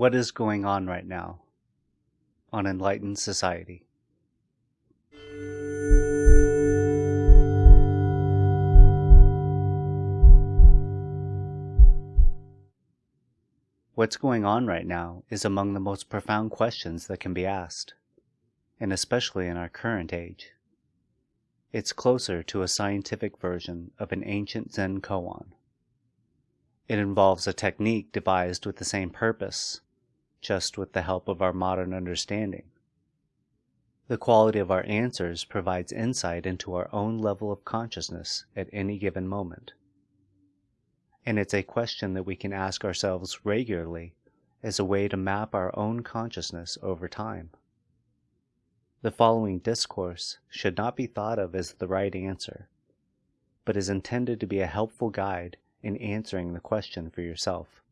What is going on right now on Enlightened Society? What's going on right now is among the most profound questions that can be asked, and especially in our current age. It's closer to a scientific version of an ancient Zen koan. It involves a technique devised with the same purpose, just with the help of our modern understanding. The quality of our answers provides insight into our own level of consciousness at any given moment. And it's a question that we can ask ourselves regularly as a way to map our own consciousness over time. The following discourse should not be thought of as the right answer, but is intended to be a helpful guide in answering the question for yourself.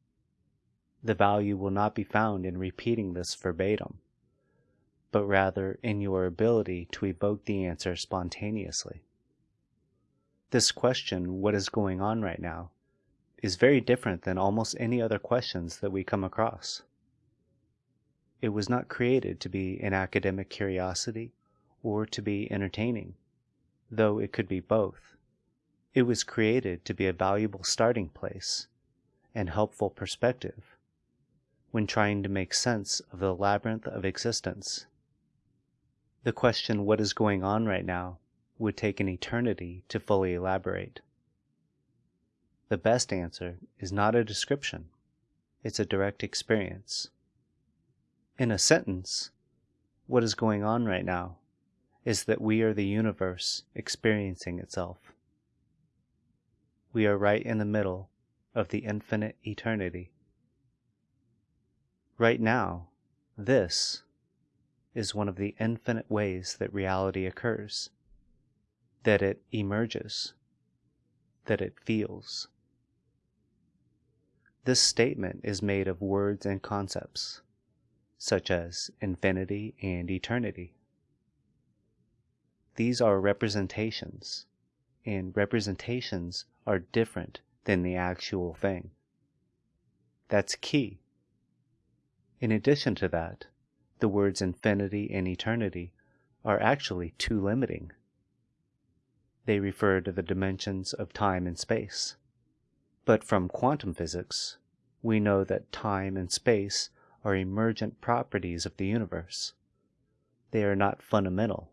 The value will not be found in repeating this verbatim, but rather in your ability to evoke the answer spontaneously. This question, what is going on right now, is very different than almost any other questions that we come across. It was not created to be an academic curiosity or to be entertaining, though it could be both. It was created to be a valuable starting place and helpful perspective when trying to make sense of the labyrinth of existence. The question, what is going on right now, would take an eternity to fully elaborate. The best answer is not a description, it's a direct experience. In a sentence, what is going on right now is that we are the universe experiencing itself. We are right in the middle of the infinite eternity. Right now, this is one of the infinite ways that reality occurs, that it emerges, that it feels. This statement is made of words and concepts, such as infinity and eternity. These are representations, and representations are different than the actual thing. That's key. In addition to that, the words infinity and eternity are actually too limiting. They refer to the dimensions of time and space. But from quantum physics, we know that time and space are emergent properties of the universe. They are not fundamental.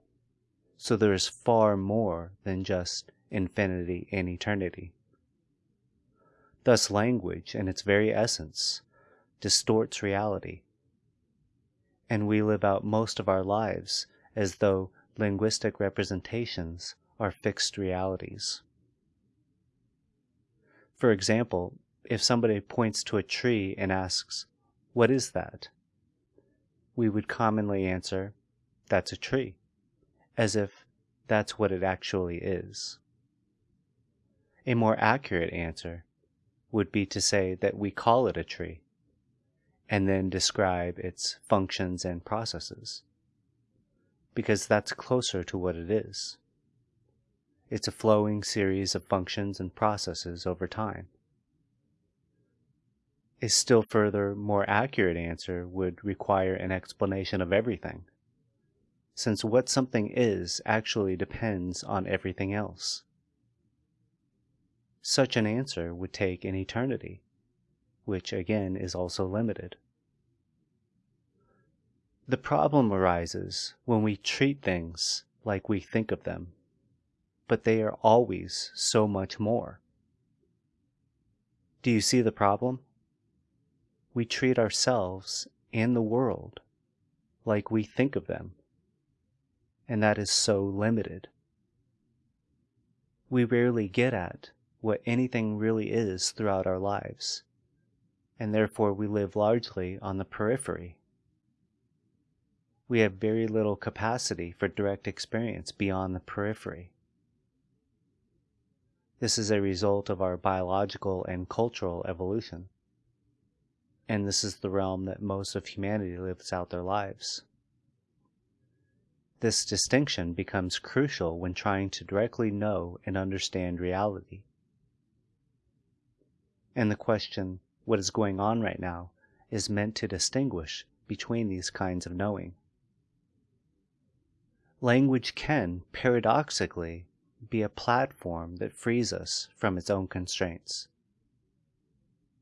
So there is far more than just infinity and eternity. Thus, language, in its very essence, distorts reality. And we live out most of our lives as though linguistic representations are fixed realities. For example, if somebody points to a tree and asks, What is that? we would commonly answer, That's a tree, as if that's what it actually is. A more accurate answer would be to say that we call it a tree, and then describe its functions and processes, because that's closer to what it is. It's a flowing series of functions and processes over time. A still further, more accurate answer would require an explanation of everything, since what something is actually depends on everything else. Such an answer would take an eternity, which again is also limited. The problem arises when we treat things like we think of them but they are always so much more. Do you see the problem? We treat ourselves and the world like we think of them, and that is so limited. We rarely get at what anything really is throughout our lives, and therefore we live largely on the periphery. We have very little capacity for direct experience beyond the periphery. This is a result of our biological and cultural evolution. And this is the realm that most of humanity lives out their lives. This distinction becomes crucial when trying to directly know and understand reality. And the question, what is going on right now, is meant to distinguish between these kinds of knowing. Language can, paradoxically, be a platform that frees us from its own constraints.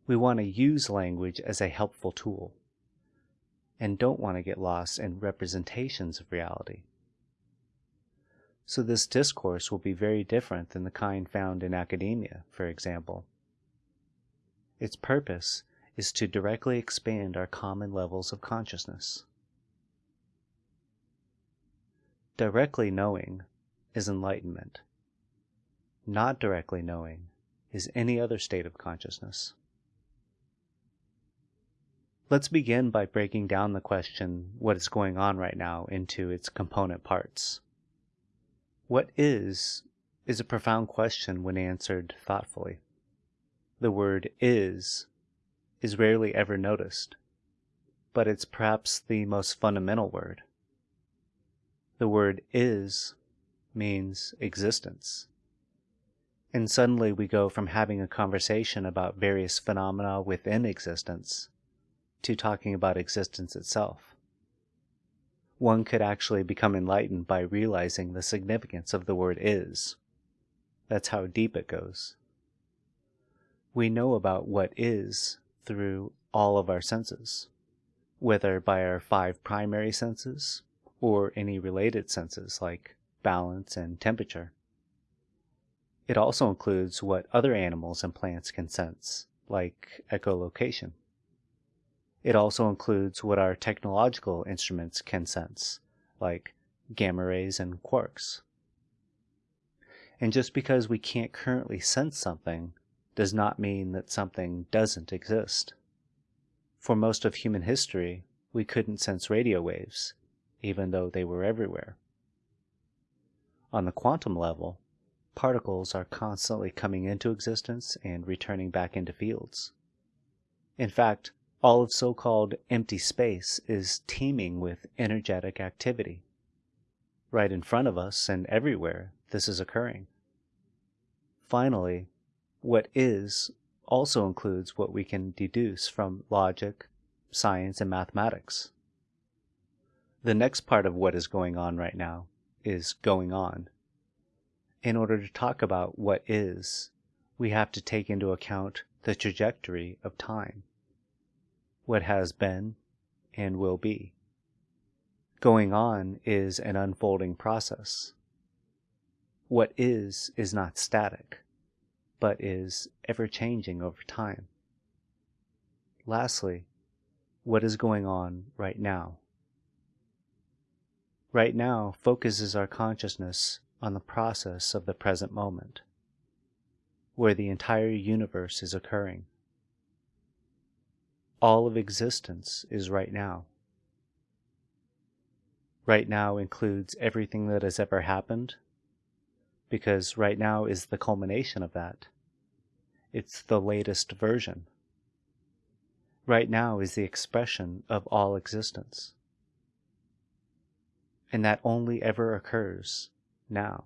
We want to use language as a helpful tool and don't want to get lost in representations of reality. So this discourse will be very different than the kind found in academia, for example. Its purpose is to directly expand our common levels of consciousness. Directly knowing is enlightenment. Not directly knowing is any other state of consciousness. Let's begin by breaking down the question, what is going on right now, into its component parts. What is, is a profound question when answered thoughtfully. The word is is rarely ever noticed, but it's perhaps the most fundamental word. The word is means existence. And suddenly we go from having a conversation about various phenomena within existence to talking about existence itself. One could actually become enlightened by realizing the significance of the word is. That's how deep it goes. We know about what is through all of our senses, whether by our five primary senses or any related senses like balance and temperature. It also includes what other animals and plants can sense, like echolocation. It also includes what our technological instruments can sense, like gamma rays and quarks. And just because we can't currently sense something does not mean that something doesn't exist. For most of human history, we couldn't sense radio waves, even though they were everywhere. On the quantum level, particles are constantly coming into existence and returning back into fields. In fact, all of so-called empty space is teeming with energetic activity. Right in front of us and everywhere, this is occurring. Finally, what is also includes what we can deduce from logic, science, and mathematics. The next part of what is going on right now is going on. In order to talk about what is, we have to take into account the trajectory of time, what has been and will be. Going on is an unfolding process. What is is not static but is ever changing over time. Lastly, what is going on right now? Right now focuses our consciousness on the process of the present moment, where the entire universe is occurring. All of existence is right now. Right now includes everything that has ever happened, because right now is the culmination of that. It's the latest version. Right now is the expression of all existence. And that only ever occurs now.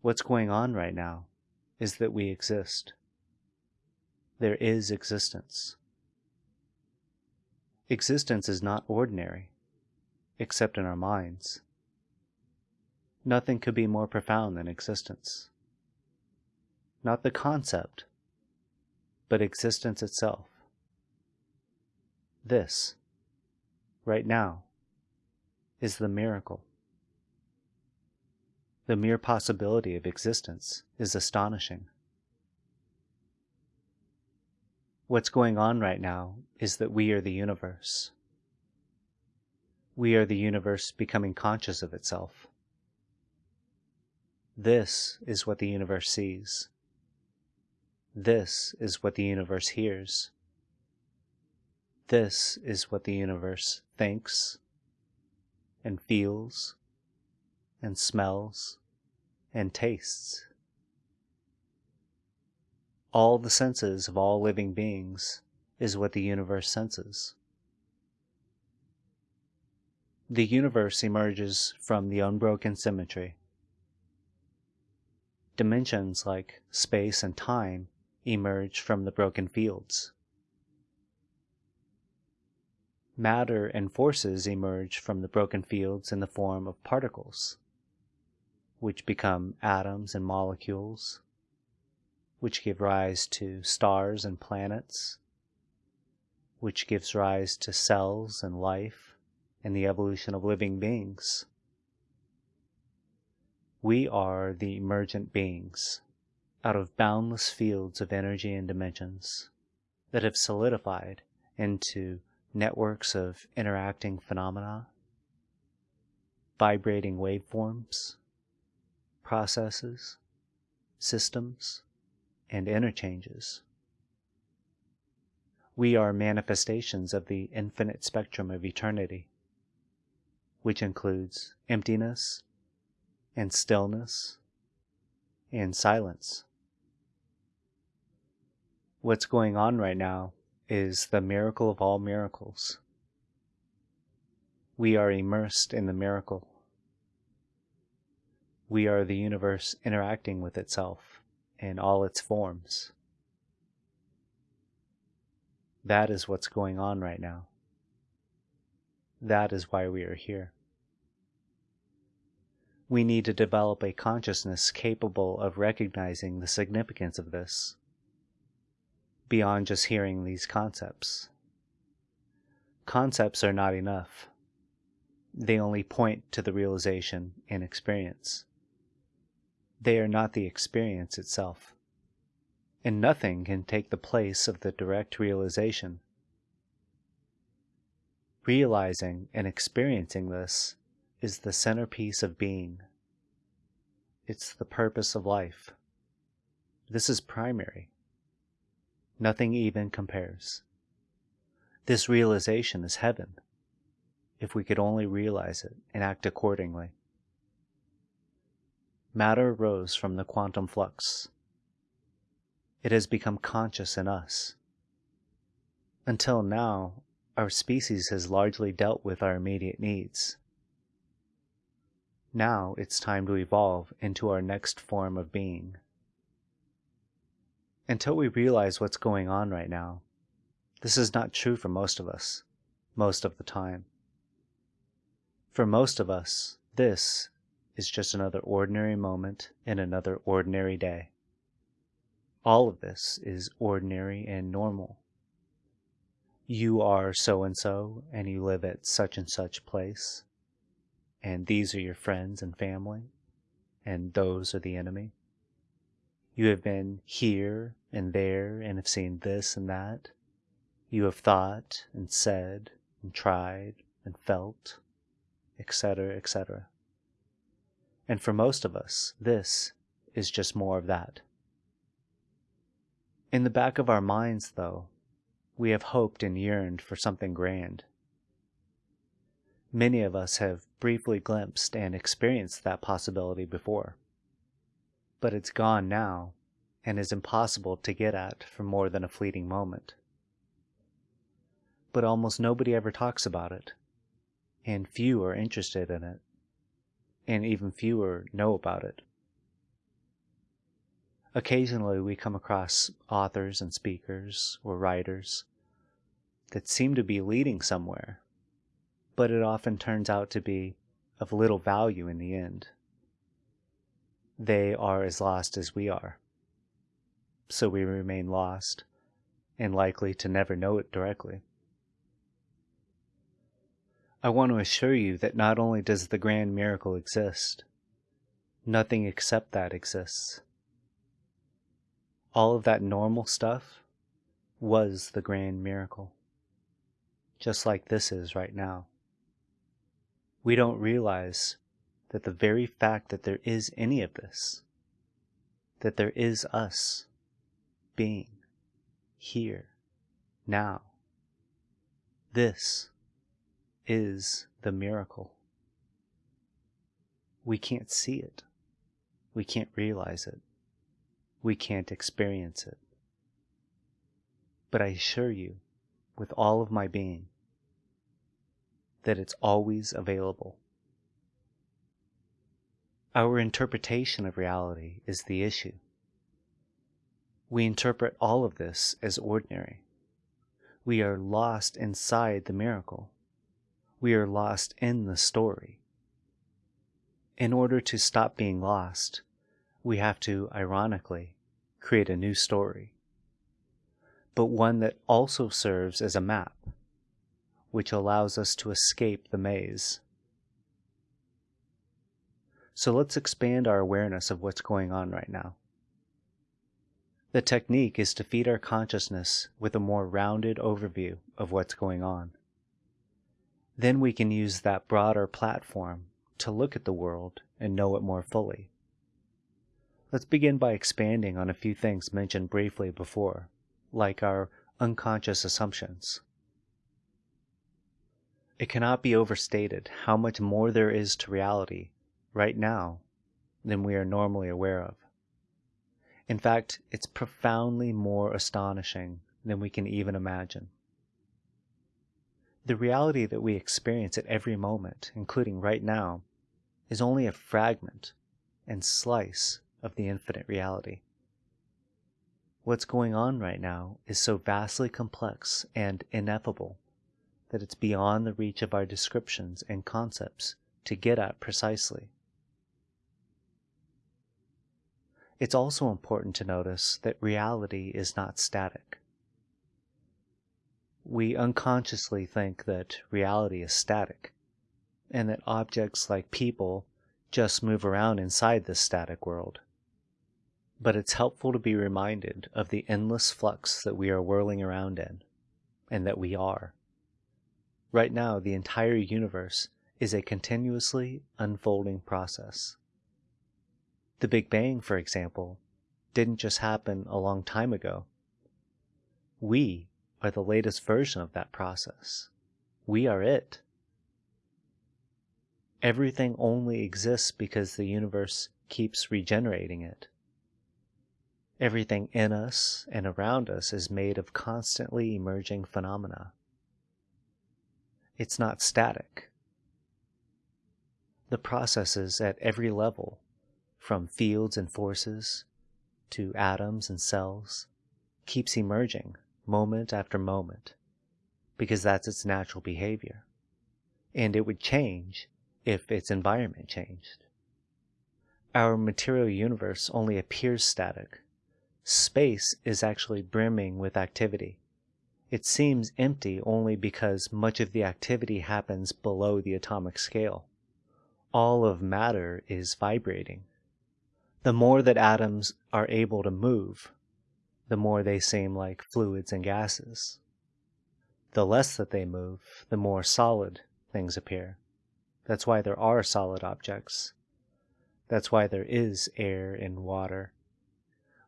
What's going on right now is that we exist. There is existence. Existence is not ordinary, except in our minds. Nothing could be more profound than existence not the concept, but existence itself. This, right now, is the miracle. The mere possibility of existence is astonishing. What's going on right now is that we are the universe. We are the universe becoming conscious of itself. This is what the universe sees. This is what the universe hears. This is what the universe thinks and feels and smells and tastes. All the senses of all living beings is what the universe senses. The universe emerges from the unbroken symmetry. Dimensions like space and time emerge from the broken fields. Matter and forces emerge from the broken fields in the form of particles, which become atoms and molecules, which give rise to stars and planets, which gives rise to cells and life and the evolution of living beings. We are the emergent beings out of boundless fields of energy and dimensions that have solidified into networks of interacting phenomena, vibrating waveforms, processes, systems, and interchanges. We are manifestations of the infinite spectrum of eternity, which includes emptiness and stillness and silence. What's going on right now is the miracle of all miracles. We are immersed in the miracle. We are the universe interacting with itself in all its forms. That is what's going on right now. That is why we are here. We need to develop a consciousness capable of recognizing the significance of this beyond just hearing these concepts. Concepts are not enough. They only point to the realization and experience. They are not the experience itself. And nothing can take the place of the direct realization. Realizing and experiencing this is the centerpiece of being. It's the purpose of life. This is primary. Nothing even compares. This realization is heaven, if we could only realize it and act accordingly. Matter rose from the quantum flux. It has become conscious in us. Until now, our species has largely dealt with our immediate needs. Now it's time to evolve into our next form of being until we realize what's going on right now. This is not true for most of us, most of the time. For most of us, this is just another ordinary moment in another ordinary day. All of this is ordinary and normal. You are so and so, and you live at such and such place, and these are your friends and family, and those are the enemy. You have been here and there and have seen this and that. You have thought and said and tried and felt, etc., etc. And for most of us, this is just more of that. In the back of our minds, though, we have hoped and yearned for something grand. Many of us have briefly glimpsed and experienced that possibility before but it's gone now and is impossible to get at for more than a fleeting moment. But almost nobody ever talks about it, and few are interested in it, and even fewer know about it. Occasionally we come across authors and speakers or writers that seem to be leading somewhere, but it often turns out to be of little value in the end they are as lost as we are. So we remain lost and likely to never know it directly. I want to assure you that not only does the grand miracle exist, nothing except that exists. All of that normal stuff was the grand miracle, just like this is right now. We don't realize that the very fact that there is any of this, that there is us being here, now, this is the miracle. We can't see it. We can't realize it. We can't experience it. But I assure you, with all of my being, that it's always available. Our interpretation of reality is the issue. We interpret all of this as ordinary. we are lost inside the miracle. We are lost in the story. In order to stop being lost, we have to, ironically, create a new story, but one that also serves as a map, which allows us to escape the maze. So let's expand our awareness of what's going on right now. The technique is to feed our consciousness with a more rounded overview of what's going on. Then we can use that broader platform to look at the world and know it more fully. Let's begin by expanding on a few things mentioned briefly before, like our unconscious assumptions. It cannot be overstated how much more there is to reality right now than we are normally aware of. In fact, it's profoundly more astonishing than we can even imagine. The reality that we experience at every moment, including right now, is only a fragment and slice of the infinite reality. What's going on right now is so vastly complex and ineffable that it's beyond the reach of our descriptions and concepts to get at precisely. It's also important to notice that reality is not static. We unconsciously think that reality is static, and that objects like people just move around inside this static world. But it's helpful to be reminded of the endless flux that we are whirling around in, and that we are. Right now, the entire universe is a continuously unfolding process. The Big Bang, for example, didn't just happen a long time ago. We are the latest version of that process. We are it. Everything only exists because the universe keeps regenerating it. Everything in us and around us is made of constantly emerging phenomena. It's not static. The processes at every level from fields and forces to atoms and cells keeps emerging moment after moment because that's its natural behavior. And it would change if its environment changed. Our material universe only appears static. Space is actually brimming with activity. It seems empty only because much of the activity happens below the atomic scale. All of matter is vibrating the more that atoms are able to move, the more they seem like fluids and gases. The less that they move, the more solid things appear. That's why there are solid objects. That's why there is air and water.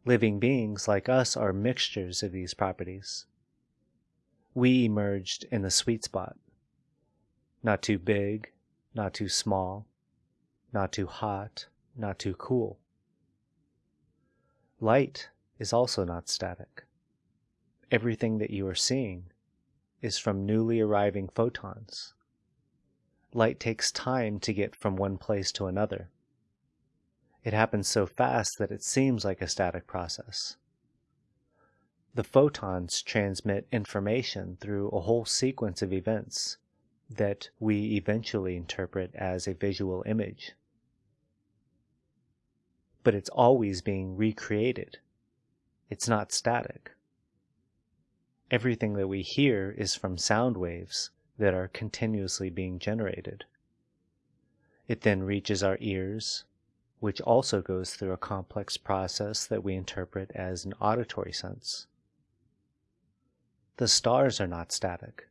Living beings like us are mixtures of these properties. We emerged in the sweet spot. Not too big, not too small, not too hot, not too cool. Light is also not static. Everything that you are seeing is from newly arriving photons. Light takes time to get from one place to another. It happens so fast that it seems like a static process. The photons transmit information through a whole sequence of events that we eventually interpret as a visual image but it's always being recreated. It's not static. Everything that we hear is from sound waves that are continuously being generated. It then reaches our ears, which also goes through a complex process that we interpret as an auditory sense. The stars are not static.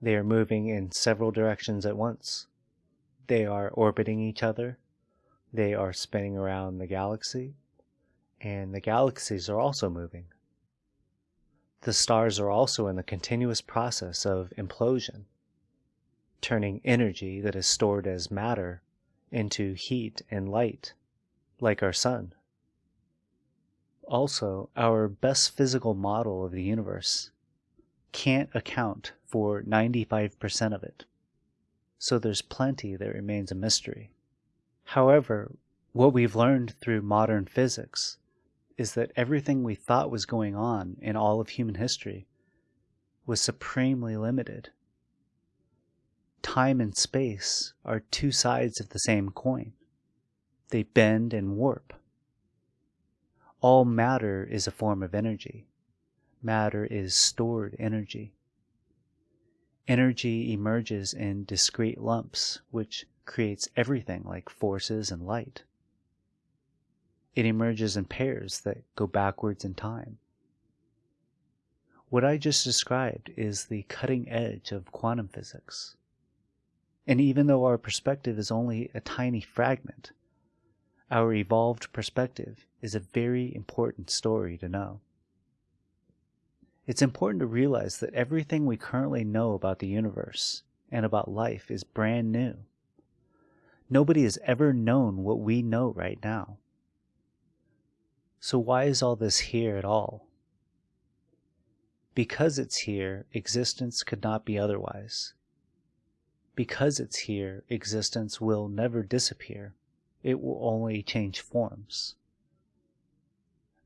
They are moving in several directions at once. They are orbiting each other they are spinning around the galaxy, and the galaxies are also moving. The stars are also in the continuous process of implosion, turning energy that is stored as matter into heat and light, like our sun. Also, our best physical model of the universe can't account for 95% of it. So there's plenty that remains a mystery. However, what we've learned through modern physics is that everything we thought was going on in all of human history was supremely limited. Time and space are two sides of the same coin. They bend and warp. All matter is a form of energy. Matter is stored energy. Energy emerges in discrete lumps, which creates everything like forces and light. It emerges in pairs that go backwards in time. What I just described is the cutting edge of quantum physics. And even though our perspective is only a tiny fragment, our evolved perspective is a very important story to know. It's important to realize that everything we currently know about the universe and about life is brand new. Nobody has ever known what we know right now. So why is all this here at all? Because it's here, existence could not be otherwise. Because it's here, existence will never disappear. It will only change forms.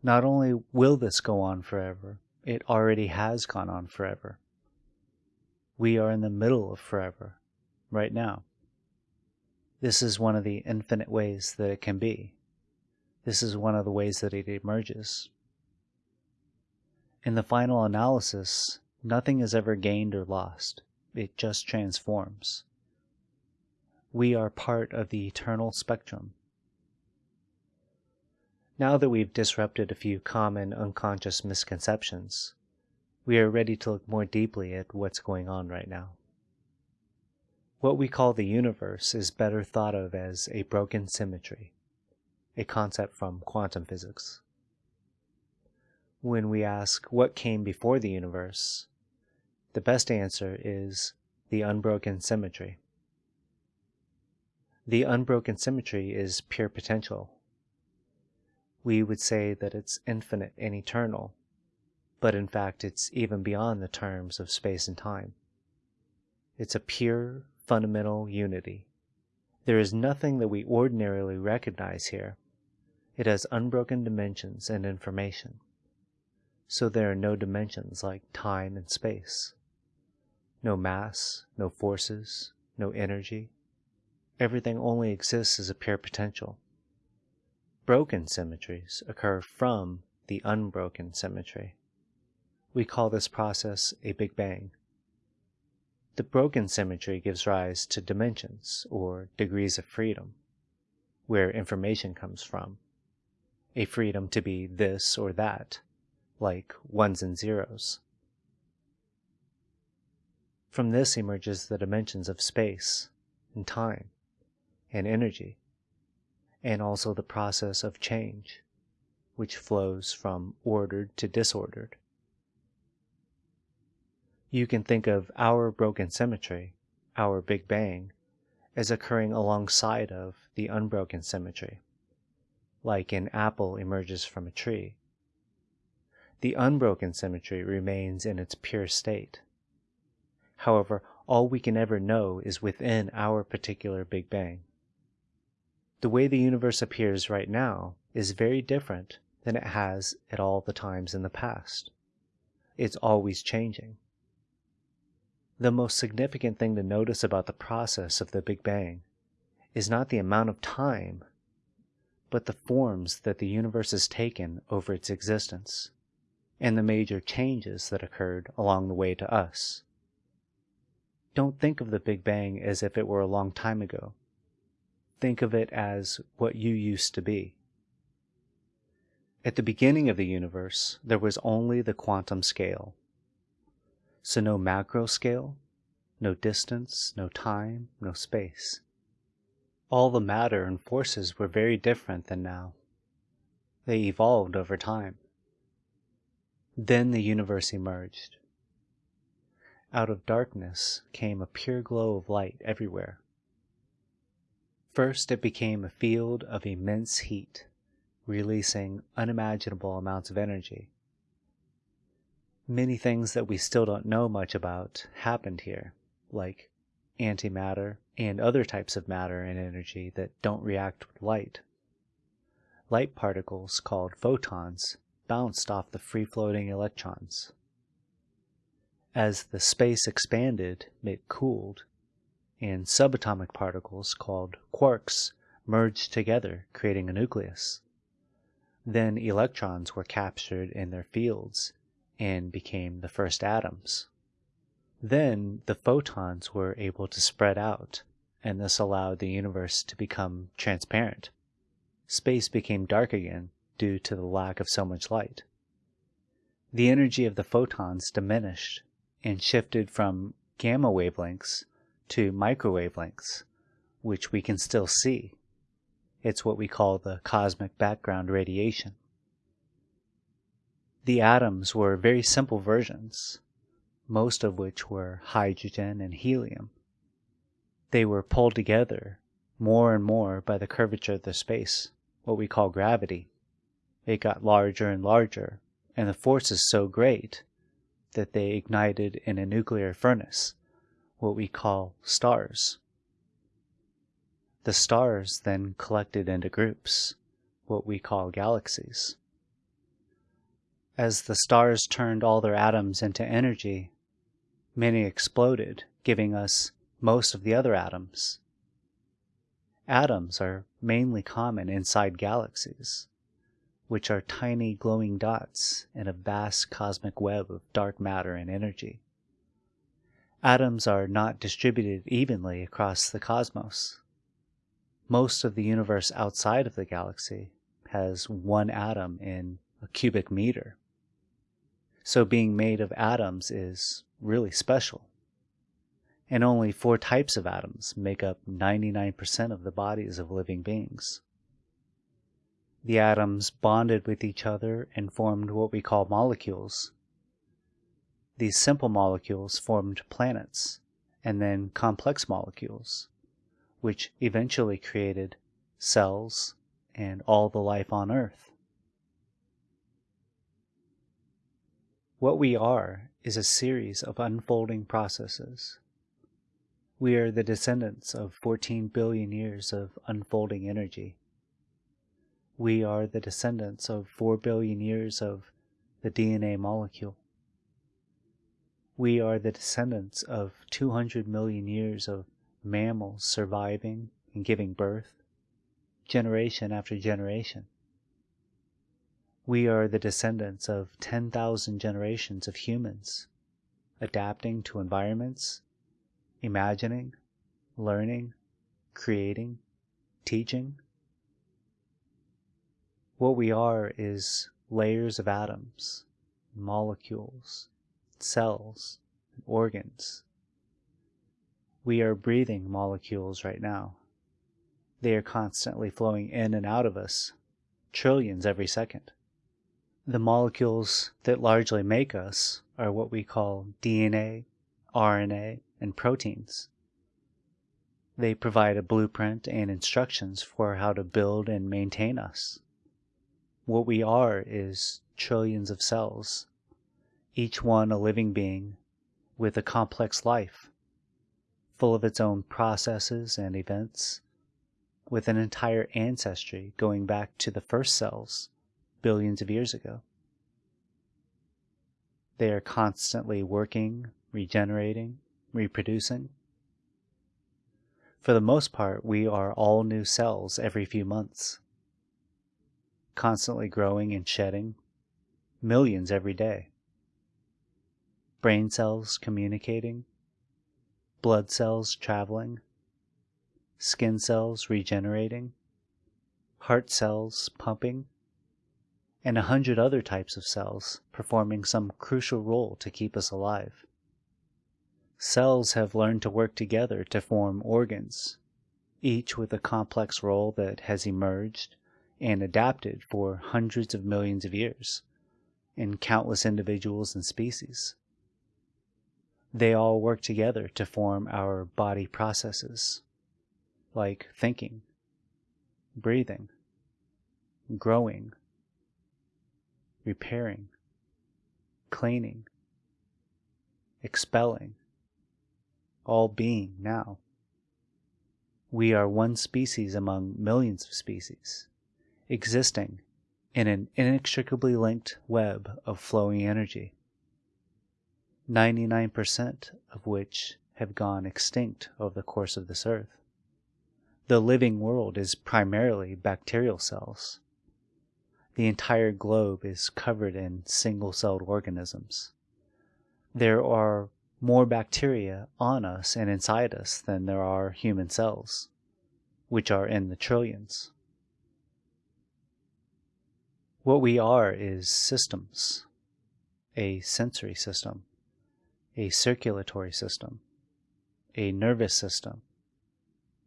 Not only will this go on forever, it already has gone on forever. We are in the middle of forever, right now. This is one of the infinite ways that it can be. This is one of the ways that it emerges. In the final analysis, nothing is ever gained or lost. It just transforms. We are part of the eternal spectrum. Now that we've disrupted a few common unconscious misconceptions, we are ready to look more deeply at what's going on right now. What we call the universe is better thought of as a broken symmetry, a concept from quantum physics when we ask what came before the universe, the best answer is the unbroken symmetry. The unbroken symmetry is pure potential. We would say that it's infinite and eternal, but in fact it's even beyond the terms of space and time. It's a pure, fundamental unity. There is nothing that we ordinarily recognize here. It has unbroken dimensions and information so there are no dimensions like time and space. No mass, no forces, no energy. Everything only exists as a pure potential. Broken symmetries occur from the unbroken symmetry. We call this process a Big Bang. The broken symmetry gives rise to dimensions, or degrees of freedom, where information comes from. A freedom to be this or that, like ones and zeros. From this emerges the dimensions of space and time and energy, and also the process of change, which flows from ordered to disordered. You can think of our broken symmetry, our Big Bang, as occurring alongside of the unbroken symmetry, like an apple emerges from a tree the unbroken symmetry remains in its pure state. However, all we can ever know is within our particular Big Bang. The way the universe appears right now is very different than it has at all the times in the past. It's always changing. The most significant thing to notice about the process of the Big Bang is not the amount of time, but the forms that the universe has taken over its existence and the major changes that occurred along the way to us. Don't think of the Big Bang as if it were a long time ago. Think of it as what you used to be. At the beginning of the universe, there was only the quantum scale. So no macro scale, no distance, no time, no space. All the matter and forces were very different than now. They evolved over time. Then the universe emerged. Out of darkness came a pure glow of light everywhere. First, it became a field of immense heat, releasing unimaginable amounts of energy. Many things that we still don't know much about happened here, like antimatter and other types of matter and energy that don't react with light. Light particles, called photons, bounced off the free-floating electrons. As the space expanded, it cooled, and subatomic particles called quarks merged together, creating a nucleus. Then electrons were captured in their fields and became the first atoms. Then the photons were able to spread out, and this allowed the universe to become transparent. Space became dark again due to the lack of so much light. The energy of the photons diminished and shifted from gamma wavelengths to microwave lengths, which we can still see. It's what we call the cosmic background radiation. The atoms were very simple versions, most of which were hydrogen and helium. They were pulled together more and more by the curvature of the space, what we call gravity. It got larger and larger, and the force is so great that they ignited in a nuclear furnace, what we call stars. The stars then collected into groups, what we call galaxies. As the stars turned all their atoms into energy, many exploded, giving us most of the other atoms. Atoms are mainly common inside galaxies, which are tiny glowing dots in a vast cosmic web of dark matter and energy. Atoms are not distributed evenly across the cosmos most of the universe outside of the galaxy has one atom in a cubic meter. So being made of atoms is really special. And only four types of atoms make up 99% of the bodies of living beings. The atoms bonded with each other and formed what we call molecules. These simple molecules formed planets, and then complex molecules, which eventually created cells and all the life on Earth. What we are is a series of unfolding processes. We are the descendants of 14 billion years of unfolding energy. We are the descendants of 4 billion years of the DNA molecule. We are the descendants of 200 million years of mammals surviving and giving birth, generation after generation. We are the descendants of 10,000 generations of humans, adapting to environments, imagining, learning, creating, teaching. What we are is layers of atoms, molecules, cells, organs, we are breathing molecules right now. They are constantly flowing in and out of us, trillions every second. The molecules that largely make us are what we call DNA, RNA, and proteins. They provide a blueprint and instructions for how to build and maintain us. What we are is trillions of cells, each one a living being with a complex life full of its own processes and events, with an entire ancestry going back to the first cells billions of years ago. They are constantly working, regenerating, reproducing. For the most part, we are all new cells every few months, constantly growing and shedding, millions every day. Brain cells communicating, blood cells traveling, skin cells regenerating, heart cells pumping, and a hundred other types of cells performing some crucial role to keep us alive. Cells have learned to work together to form organs, each with a complex role that has emerged and adapted for hundreds of millions of years in countless individuals and species. They all work together to form our body processes, like thinking, breathing, growing, repairing, cleaning, expelling, all being now. We are one species among millions of species, existing in an inextricably linked web of flowing energy. 99% of which have gone extinct over the course of this earth. The living world is primarily bacterial cells. The entire globe is covered in single celled organisms. There are more bacteria on us and inside us than there are human cells, which are in the trillions. What we are is systems a sensory system, a circulatory system, a nervous system,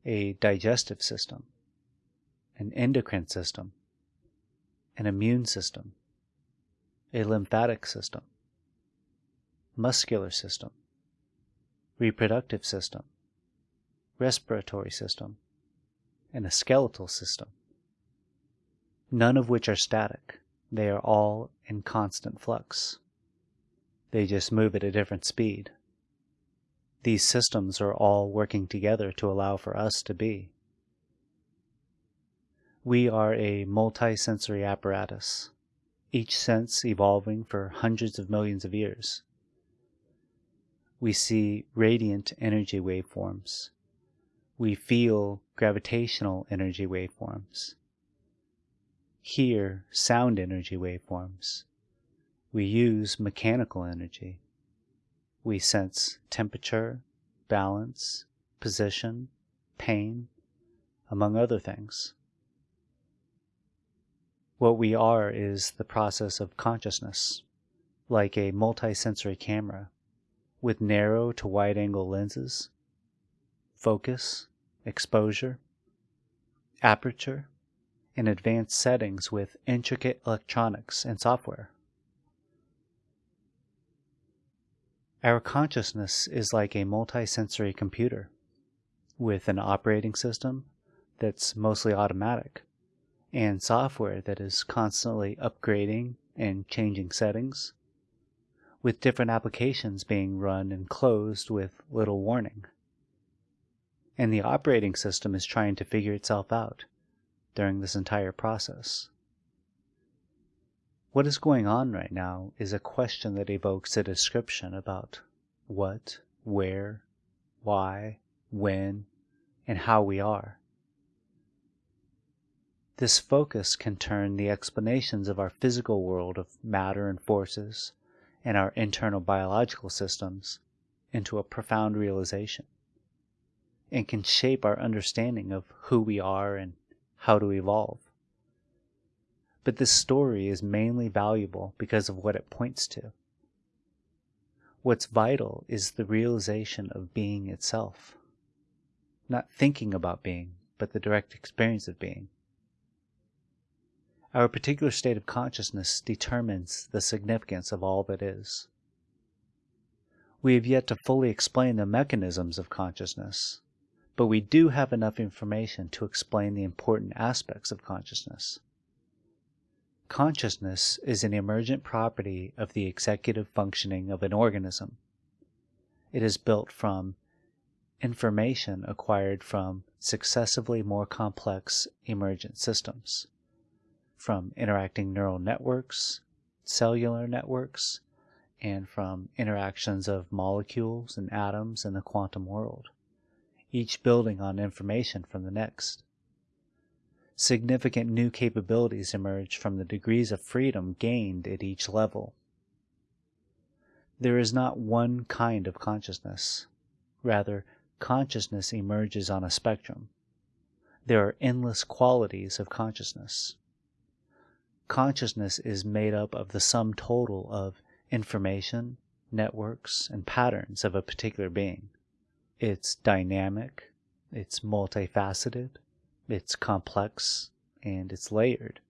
a digestive system, an endocrine system, an immune system, a lymphatic system, muscular system, reproductive system, respiratory system, and a skeletal system, none of which are static. They are all in constant flux. They just move at a different speed. These systems are all working together to allow for us to be. We are a multisensory apparatus, each sense evolving for hundreds of millions of years. We see radiant energy waveforms. We feel gravitational energy waveforms. Hear sound energy waveforms. We use mechanical energy. We sense temperature, balance, position, pain, among other things. What we are is the process of consciousness, like a multisensory camera, with narrow to wide angle lenses, focus, exposure, aperture, and advanced settings with intricate electronics and software. Our consciousness is like a multisensory computer with an operating system that's mostly automatic and software that is constantly upgrading and changing settings, with different applications being run and closed with little warning. And the operating system is trying to figure itself out during this entire process. What is going on right now is a question that evokes a description about what, where, why, when, and how we are. This focus can turn the explanations of our physical world of matter and forces and our internal biological systems into a profound realization and can shape our understanding of who we are and how to evolve. But this story is mainly valuable because of what it points to. What's vital is the realization of being itself. Not thinking about being, but the direct experience of being. Our particular state of consciousness determines the significance of all that is. We have yet to fully explain the mechanisms of consciousness, but we do have enough information to explain the important aspects of consciousness. Consciousness is an emergent property of the executive functioning of an organism. It is built from information acquired from successively more complex emergent systems, from interacting neural networks, cellular networks, and from interactions of molecules and atoms in the quantum world, each building on information from the next significant new capabilities emerge from the degrees of freedom gained at each level. There is not one kind of consciousness. Rather, consciousness emerges on a spectrum. There are endless qualities of consciousness. Consciousness is made up of the sum total of information, networks, and patterns of a particular being. It's dynamic, it's multifaceted, it's complex and it's layered.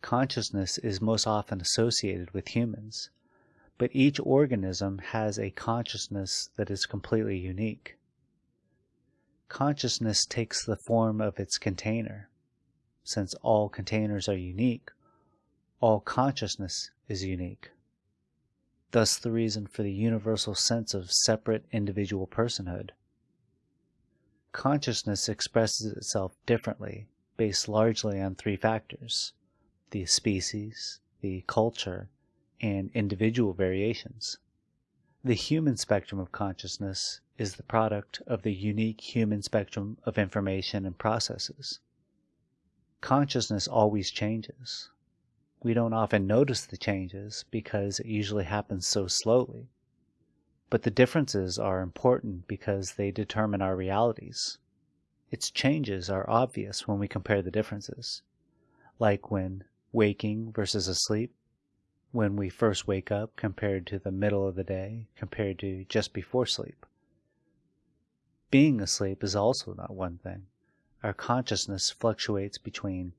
Consciousness is most often associated with humans, but each organism has a consciousness that is completely unique. Consciousness takes the form of its container. Since all containers are unique, all consciousness is unique. Thus the reason for the universal sense of separate individual personhood. Consciousness expresses itself differently, based largely on three factors the species, the culture, and individual variations. The human spectrum of consciousness is the product of the unique human spectrum of information and processes. Consciousness always changes. We don't often notice the changes because it usually happens so slowly. But the differences are important because they determine our realities. Its changes are obvious when we compare the differences, like when waking versus asleep, when we first wake up compared to the middle of the day compared to just before sleep. Being asleep is also not one thing. Our consciousness fluctuates between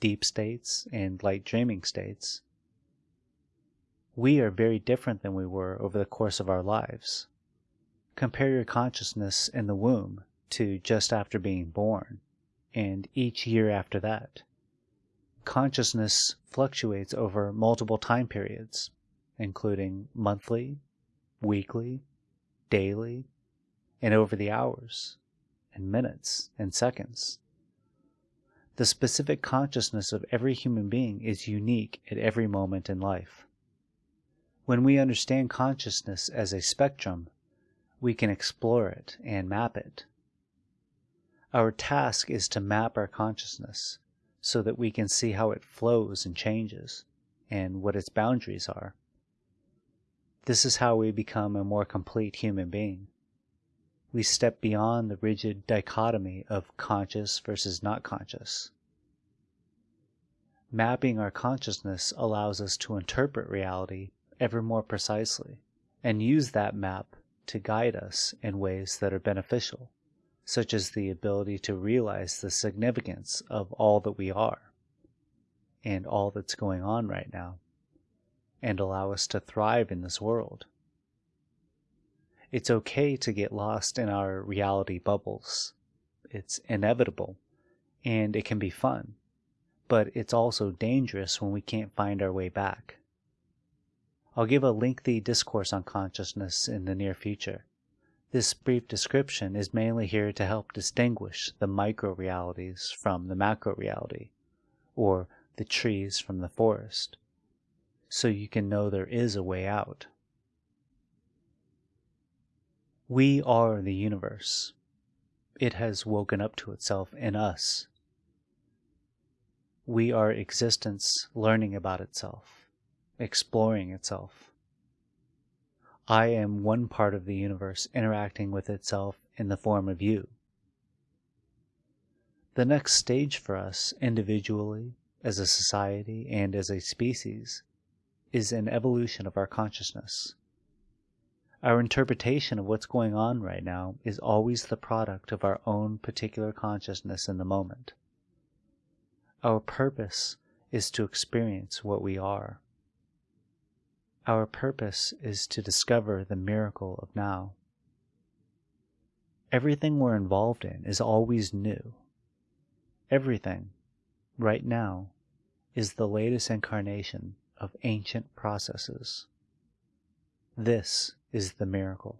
deep states and light dreaming states. We are very different than we were over the course of our lives. Compare your consciousness in the womb to just after being born, and each year after that. Consciousness fluctuates over multiple time periods, including monthly, weekly, daily, and over the hours, and minutes, and seconds. The specific consciousness of every human being is unique at every moment in life. When we understand consciousness as a spectrum, we can explore it and map it. Our task is to map our consciousness so that we can see how it flows and changes and what its boundaries are. This is how we become a more complete human being we step beyond the rigid dichotomy of conscious versus not conscious. Mapping our consciousness allows us to interpret reality ever more precisely and use that map to guide us in ways that are beneficial, such as the ability to realize the significance of all that we are and all that's going on right now, and allow us to thrive in this world. It's okay to get lost in our reality bubbles. It's inevitable, and it can be fun, but it's also dangerous when we can't find our way back. I'll give a lengthy discourse on consciousness in the near future. This brief description is mainly here to help distinguish the micro realities from the macro reality, or the trees from the forest, so you can know there is a way out. We are the universe. It has woken up to itself in us. We are existence learning about itself, exploring itself. I am one part of the universe interacting with itself in the form of you. The next stage for us, individually, as a society, and as a species, is an evolution of our consciousness. Our interpretation of what's going on right now is always the product of our own particular consciousness in the moment. Our purpose is to experience what we are. Our purpose is to discover the miracle of now. Everything we're involved in is always new. Everything, right now, is the latest incarnation of ancient processes. This is the miracle.